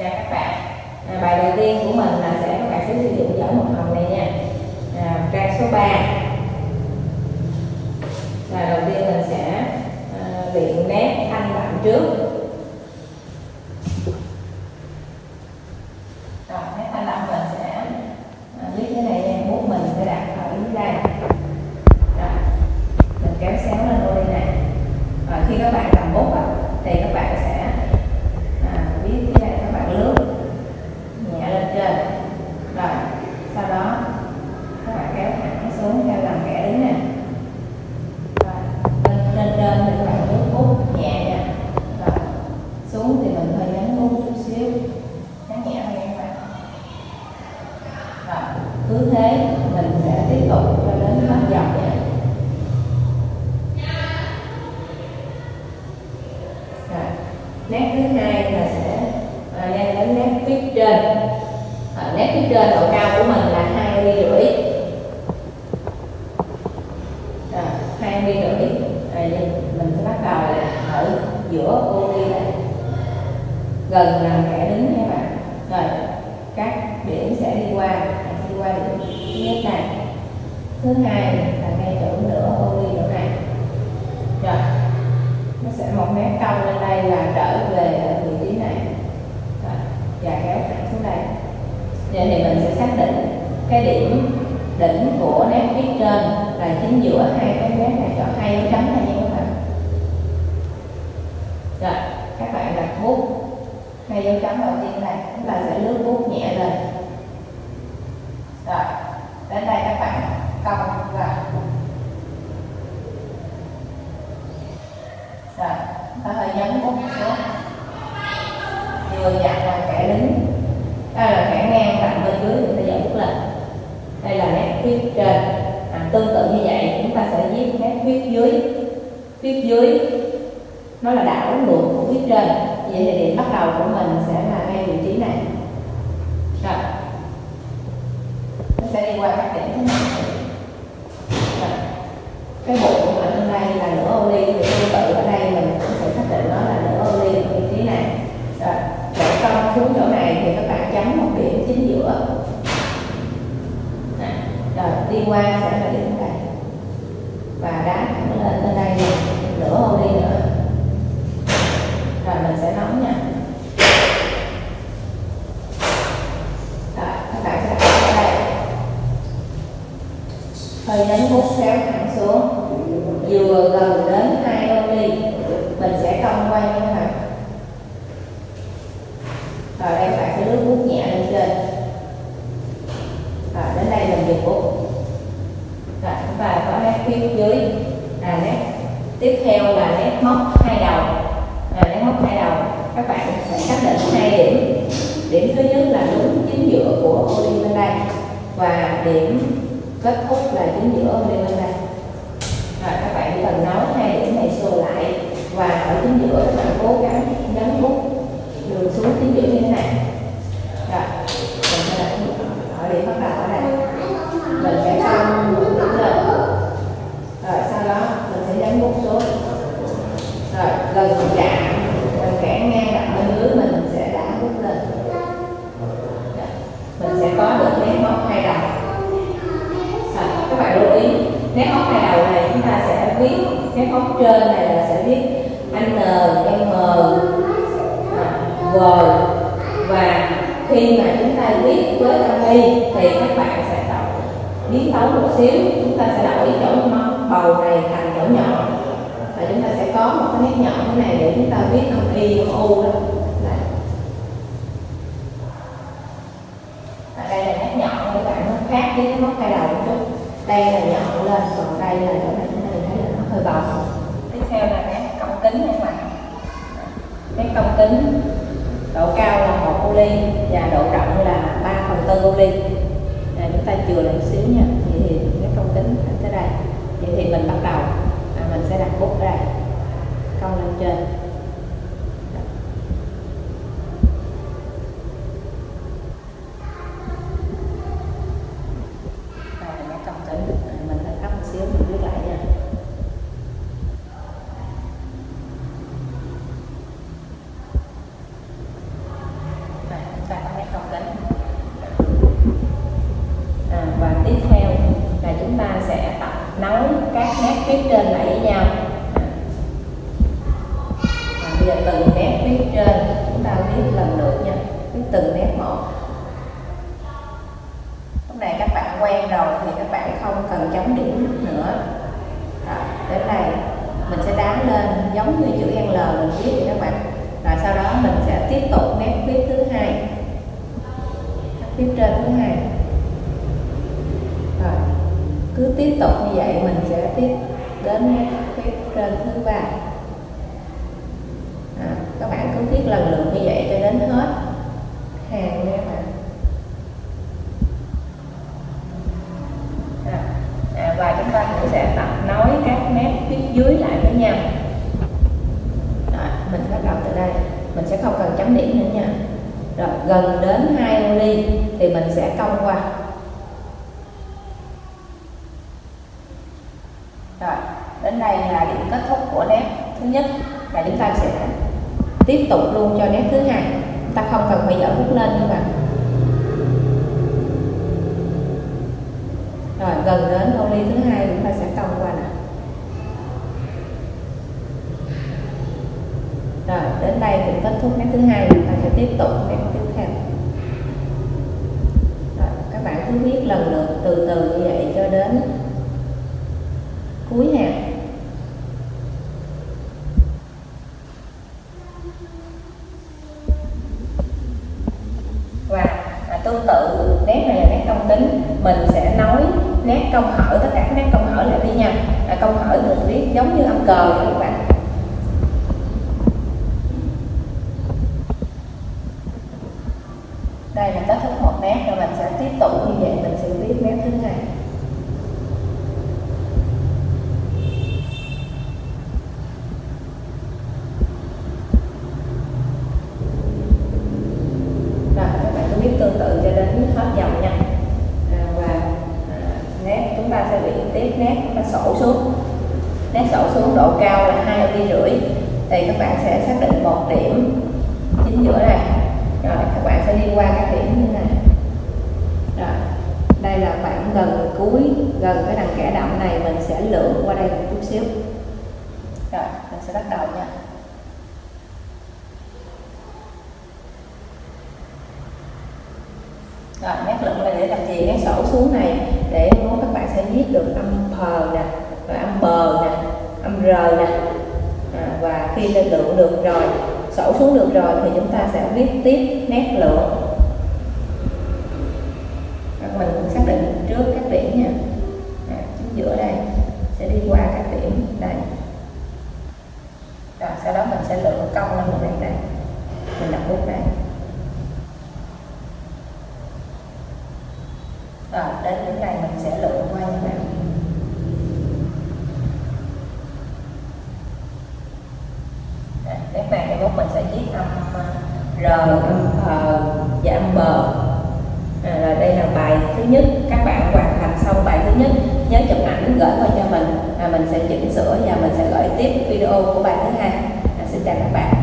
chào các bạn. À, bài đầu tiên của mình là sẽ các bạn sẽ sử dụng giỏi một hồng này nha. À, trang số 3 là đầu tiên mình sẽ à, luyện nét thanh đậm trước rồi nét thanh đậm mình sẽ à, viết cái này nha bút mình sẽ đặt ở dưới đây rồi mình kéo xéo lên ô đi này rồi khi các bạn cầm bút á, thì các bạn sẽ à, viết cái này các bạn lướt nhẹ lên trên rồi sau đó các bạn kéo thẳng xuống theo gần kẻ đứng nè rồi lên lên trên thì các bạn lướt bút nhẹ nha rồi xuống thì mình hơi nhấn bút chút xíu nhấn nhẹ thôi nha các bạn rồi cứ thế mình sẽ tiếp tục cho đến hết dòng Rồi. nét thứ hai là sẽ à, lên đến nét phía trên. À, nét phía trên độ cao của mình là hai ly rưỡi. À, hai ly rưỡi. À, mình sẽ bắt đầu là ở giữa ô ly này. Gần là kẻ đứng nha các bạn rồi các điểm sẽ đi qua đi qua điểm thứ nhất này thứ là ngay chỗ nửa ô ly chỗ này rồi nó sẽ một mét cong lên đây là trở về ở vị trí này. Rồi, và kéo thẳng xuống đây. Vậy thì mình sẽ xác định cái điểm đỉnh của nét viết trên là chính giữa hai cái mép này cho hai dấu chấm này nha các bạn rồi các bạn đặt bút hai dấu chấm đầu tiên này chúng ta sẽ lướt bút nhẹ lên rồi đến đây các bạn cong vào rồi nhấn bút xuống vừa dặn là kẻ đứng đây là kẻ ngang cạnh bên dưới chúng ta giải bút lên. Đây là nét viết trên. À, tương tự như vậy chúng ta sẽ viết nét viết dưới. Viết dưới nó là đảo ngược của viết trên. Vậy thì điểm bắt đầu của mình sẽ là ngay vị trí này. Rồi. Nó sẽ đi qua các điểm thế này rồi. cái bụng ở trên đây là nửa ô ly thì tương tự ở đây mình cũng sẽ xác định nó là nửa ô ly ở vị trí này rồi để cong xuống chỗ này thì các bạn chấm một điểm chính giữa Nè, rồi đi qua sẽ là điểm đây. Và đá thẳng lên bên đây nè, nửa ô đi nữa. Rồi mình sẽ nóng nha. Rồi các bạn sẽ đặt ở đây. Hơi nhấn bút kéo thẳng xuống. Vừa gần đến hai ô ly mình sẽ cong quay như thế này rồi đây các bạn sẽ lướt bút nhẹ lên trên rồi đến đây mình dừng bút rồi chúng ta có nét phía dưới là nét. Tiếp theo là nét móc hai đầu. À, nét móc hai đầu. Các bạn sẽ xác định hai điểm. Điểm thứ nhất là đúng chính giữa của ô ly bên đây và điểm kết thúc là chính giữa ô ly bên đây rồi các bạn chỉ cần nối hai điểm này xô lại và ở chính giữa các bạn cố gắng nhấn bút đường xuống chính giữa như thế này rồi mình sẽ đặt bút ở điểm bắt đầu ở đây mình sẽ cong mũi điểm lên rồi sau đó mình sẽ nhấn bút xuống rồi gần chạm gần kẻ ngang đặt bên dưới mình sẽ đảo bút lên Rồi, mình sẽ có được nét móc hai đầu à, các bạn lưu ý nét móc hai đầu này chúng ta sẽ viết nét trên này là sẽ viết n m, G v và khi mà chúng ta viết với âm y thì các bạn sẽ đọc. Biến tấu một xíu, chúng ta sẽ đổi chỗ bầu này thành chỗ nhỏ. Và chúng ta sẽ có một cái nét nhỏ thế này để chúng ta viết âm y âm u đó. Đây. đây là nét nhọn các bạn nó khác với cái móc cây đầu một chút. Đây là nhọn lên, còn đây là chỗ này chúng ta thấy là nó hơi bầu tiếp theo là nét cong kính các bạn nét cong kính độ cao là một ô ly và độ rộng là 3 phần tư ô ly à, chúng ta chừa lại một xíu nha. Vậy thì cái công kính tới đây. Vậy thì mình bắt đầu. À, mình sẽ đặt bút ở đây. Cong lên trên đây là nét cong kính à, mình phải thấp một xíu mình viết lại nha Đây, nối các nét viết trên lại với nhau à, bây giờ từng nét viết trên chúng ta viết lần lượt nha. Viết từng nét một. Lúc này các bạn quen rồi thì các bạn không cần chấm điểm nữa. Đó, đến đây. Mình sẽ đá lên giống như chữ L mình viết thì các bạn. Rồi sau đó mình sẽ tiếp tục nét viết thứ hai. Nét viết trên thứ hai. Rồi cứ tiếp tục như vậy mình sẽ tiếp đến nét viết trên thứ ba cứ viết lần lượt như vậy cho đến hết. Hàng nha các bạn à, à, và chúng ta cũng sẽ tập nối các nét viết dưới lại với nhau. Rồi, mình bắt đầu từ đây. Mình sẽ không cần chấm điểm nữa nha. Rồi gần đến hai ly thì mình sẽ cong qua. Rồi đến đây là điểm kết thúc của nét thứ nhất. Và chúng ta sẽ tiếp tục luôn cho nét thứ hai. Chúng ta không cần phải dở bút lên các bạn. Rồi, gần đến ô ly thứ hai chúng ta sẽ cong qua nè rồi, đến đây cũng kết thúc nét thứ hai, chúng ta sẽ tiếp tục nét tiếp theo. Rồi, các bạn cứ viết lần lượt từ từ như vậy cho đến cuối hàng và à, tương tự nét này là nét công tính mình sẽ nối nét công hỏi tất cả các nét công hỏi lại với nhau à, công hở được viết giống như âm cờ các bạn đây là kết thúc một nét rồi mình sẽ tiếp tục như vậy mình sẽ viết nét thứ hai rồi các bạn cứ viết tương tự cho đến hết dòng nha à, và à, nét chúng ta sẽ luyện tiếp nét chúng ta sổ xuống. Nét sổ xuống độ cao là hai ly rưỡi thì các bạn sẽ xác định một điểm chính giữa này rồi các bạn sẽ đi qua các điểm như này. Rồi đây là khoảng gần cuối gần cái đằng kẻ đậm này mình sẽ lượn qua đây một chút xíu. Rồi mình sẽ bắt đầu nha. Rồi nét lượn này để làm gì? Nét sổ xuống này để các bạn sẽ viết được âm phờ nè bờ nè âm r nè. À, và khi lên lượng được rồi sổ xuống được rồi thì chúng ta sẽ viết tiếp nét lượng mình cũng xác định trước các điểm nha. À, chính giữa đây sẽ đi qua các điểm đây rồi sau đó mình sẽ lượng cong lên một đây đây. Mình đặt bút đây rồi đến điểm này mình sẽ lượng qua như nào nét này cái mốt mình sẽ viết âm r ờ, giảm bờ. À, rồi đây là bài thứ nhất. Các bạn hoàn thành xong bài thứ nhất nhớ chụp ảnh gửi qua cho mình. À, mình sẽ chỉnh sửa và mình sẽ gửi tiếp video của bài thứ hai. À, xin chào các bạn.